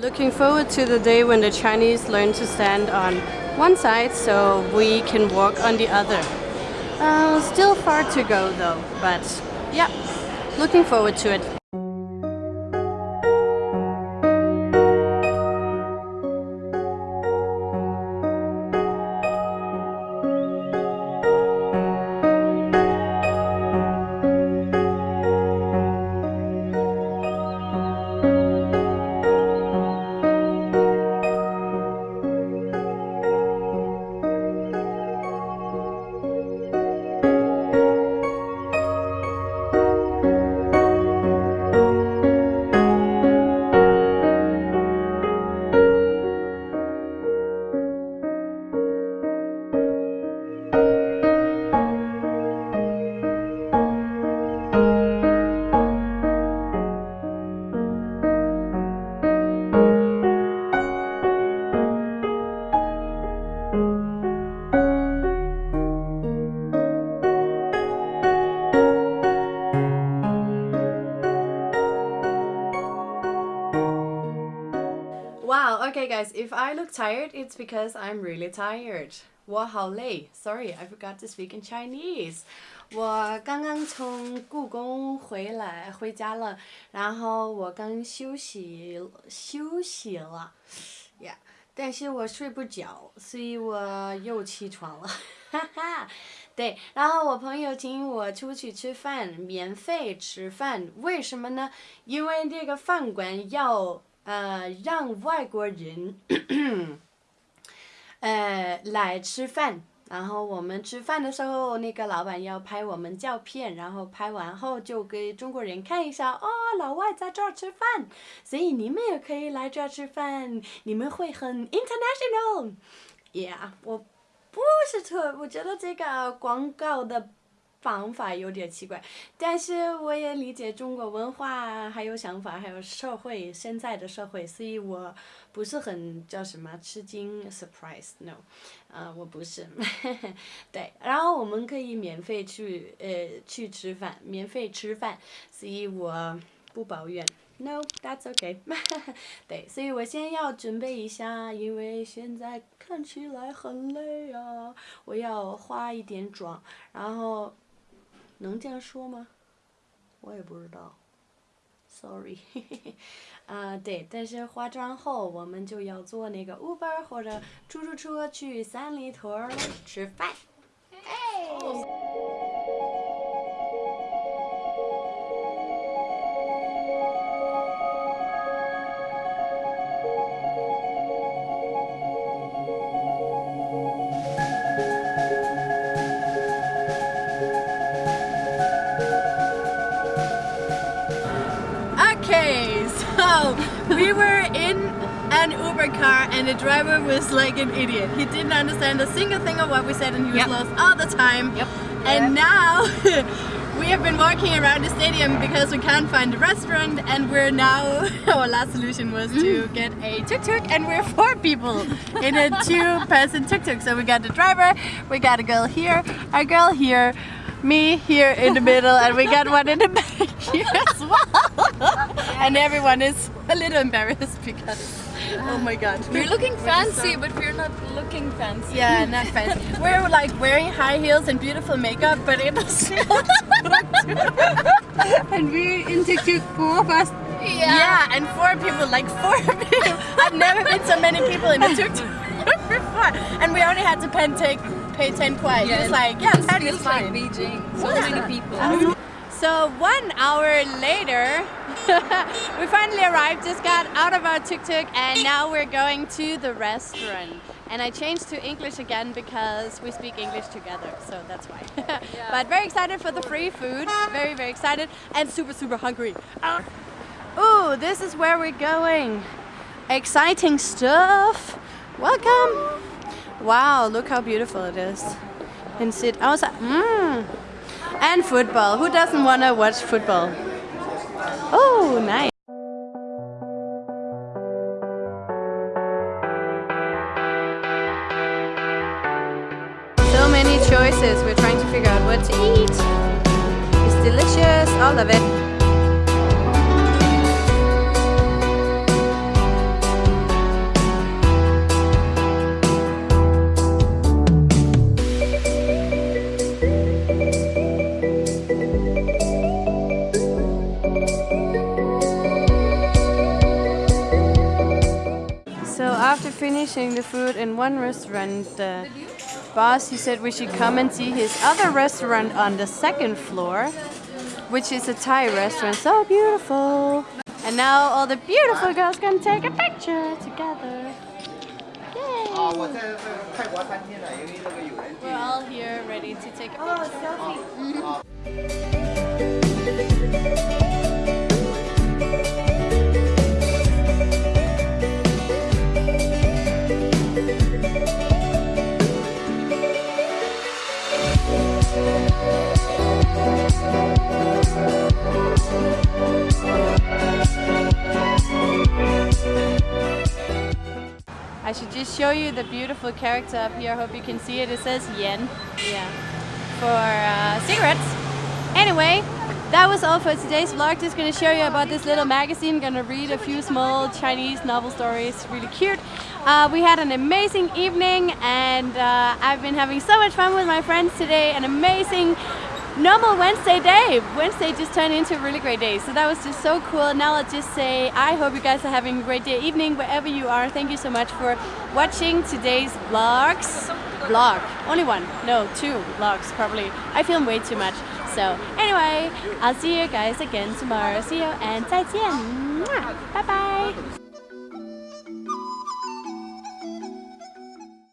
Looking forward to the day when the Chinese learn to stand on one side so we can walk on the other. Uh, still far to go though, but yeah, looking forward to it. Okay guys, if I look tired, it's because I'm really tired. 我好累. Sorry, I forgot to speak in Chinese. 我刚刚从故宫回来回家了，然后我刚休息休息了，Yeah，但是我睡不着，所以我又起床了，哈哈。对，然后我朋友请我出去吃饭，免费吃饭，为什么呢？因为这个饭馆要。 呃，让外国人 呃来吃饭，然后我们吃饭的时候，那个老板要拍我们照片，然后拍完后就给中国人看一下，哦，老外在这儿吃饭，所以你们也可以来这儿吃饭，你们会很 international，yeah，我不是特，我觉得这个广告的。方法有点奇怪，但是我也理解中国文化，还有想法，还有社会现在的社会，所以我不是很叫什么吃惊，surprise，no，啊，我不是，对，然后我们可以免费去呃去吃饭，免费吃饭，所以我不抱怨，no，that's okay，对，所以我先要准备一下，因为现在看起来很累啊，我要化一点妆，然后。能这样说吗？我也不知道，sorry，啊 对，但是化妆后我们就要坐那个 Uber 或者出租车去三里屯吃饭。We were in an Uber car and the driver was like an idiot. He didn't understand a single thing of what we said and he was yep. lost all the time. Yep. And yep. now we have been walking around the stadium because we can't find a restaurant and we're now, our last solution was to mm. get a tuk-tuk and we're four people in a two-person tuk-tuk. So we got the driver, we got a girl here, a girl here, me here in the middle and we got one in the back here as well. and everyone is a little embarrassed because oh my god. We're looking fancy but we're not looking fancy. Yeah, not fancy. we're like wearing high heels and beautiful makeup but it was And we're in tuk four of us. Yeah. yeah, and four people, like four people. I've never been so many people in a tuk-tuk before. And we only had to pen take pay 10 kwai. Yeah, it's like, yeah, that is fine. Like Beijing. So many people. Um, so one hour later, we finally arrived, just got out of our tuk-tuk and now we're going to the restaurant. And I changed to English again because we speak English together, so that's why. yeah. But very excited for the free food, very, very excited and super, super hungry. Uh, ooh, this is where we're going. Exciting stuff. Welcome. Wow, look how beautiful it is. And sit outside. Mmm. And football. Who doesn't want to watch football? Oh, nice. So many choices. We're trying to figure out what to eat. It's delicious. All of it. finishing the food in one restaurant. The boss, he said we should come and see his other restaurant on the second floor, which is a Thai restaurant. So beautiful. And now all the beautiful girls can take a picture together. We're all here ready to take a picture. Oh, selfie. I should just show you the beautiful character up here. I hope you can see it. It says yen. Yeah. For uh, cigarettes. Anyway, that was all for today's vlog. Just gonna show you about this little magazine. Gonna read a few small Chinese novel stories. Really cute. Uh, we had an amazing evening and uh, I've been having so much fun with my friends today. An amazing normal Wednesday day. Wednesday just turned into a really great day. So that was just so cool. Now I'll just say I hope you guys are having a great day, evening, wherever you are. Thank you so much for watching today's vlogs. Vlog. Only one. No, two vlogs probably. I film way too much. So anyway, I'll see you guys again tomorrow. See you and 再见. Bye bye.